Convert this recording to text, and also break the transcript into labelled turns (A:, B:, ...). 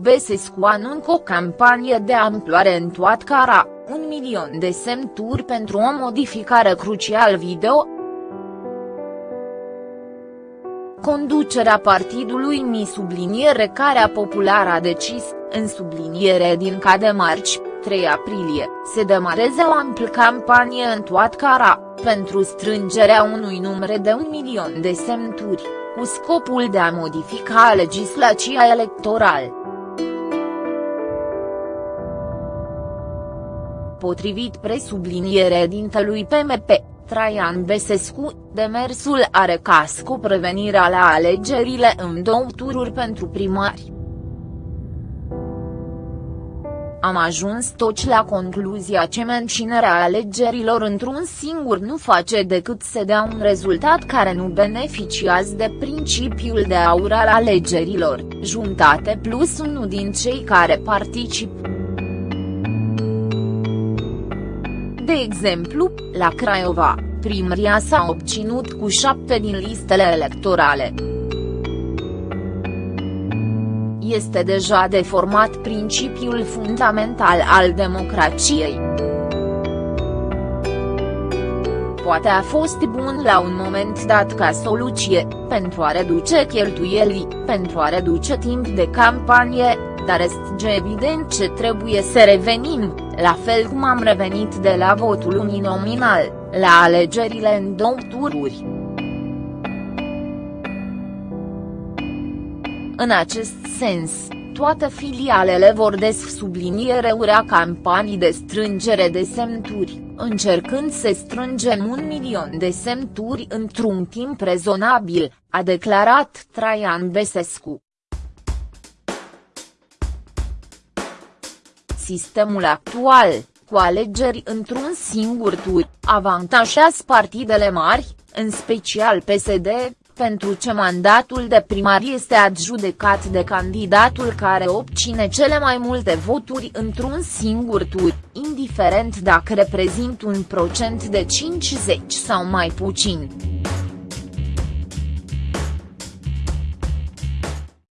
A: Besescu anuncă o campanie de amploare în toată cara, un milion de semnături pentru o modificare crucial video, Conducerea partidului Mi subliniere Carea Populară a decis, în subliniere din de marci, 3 aprilie, se demareze o amplă campanie în toată cara, pentru strângerea unui număr de un milion de semnături, cu scopul de a modifica legislația electorală. Potrivit presubliniere dintelui PMP, Traian Besescu, demersul are ca scop prevenirea la alegerile în două tururi pentru primari. Am ajuns toți la concluzia că menținerea alegerilor într-un singur nu face decât să dea un rezultat care nu beneficiază de principiul de aur al alegerilor, juntate plus unul din cei care participă. De exemplu, la Craiova, primăria s-a obținut cu șapte din listele electorale. Este deja deformat principiul fundamental al democrației. Poate a fost bun la un moment dat ca soluție, pentru a reduce cheltuielii, pentru a reduce timp de campanie, dar este evident ce trebuie să revenim, la fel cum am revenit de la votul uninominal, la alegerile în două tururi. În acest sens, toate filialele vor des subliniere urea campanii de strângere de semnături, încercând să strângem un milion de semnături într-un timp rezonabil, a declarat Traian Besescu. Sistemul actual, cu alegeri într-un singur tur, avantajează partidele mari, în special PSD, pentru ce mandatul de primar este adjudecat de candidatul care obține cele mai multe voturi într-un singur tur, indiferent dacă reprezintă un procent de 50 sau mai puțin.